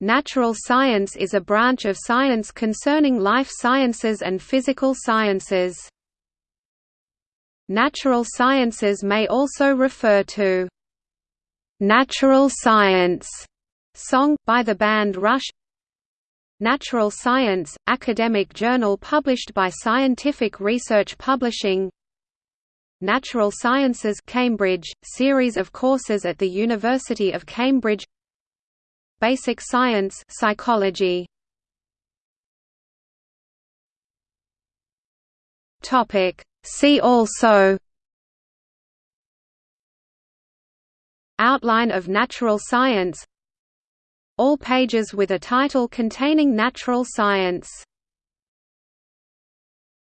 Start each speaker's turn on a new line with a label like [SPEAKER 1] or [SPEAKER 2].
[SPEAKER 1] Natural science is a branch of science concerning life sciences and physical sciences. Natural sciences may also refer to natural science song by the band Rush. Natural Science, academic journal published by Scientific Research Publishing. Natural Sciences Cambridge, series of courses at the University of Cambridge Basic science psychology. Topic. See also. Outline of natural science. All pages with a title containing natural science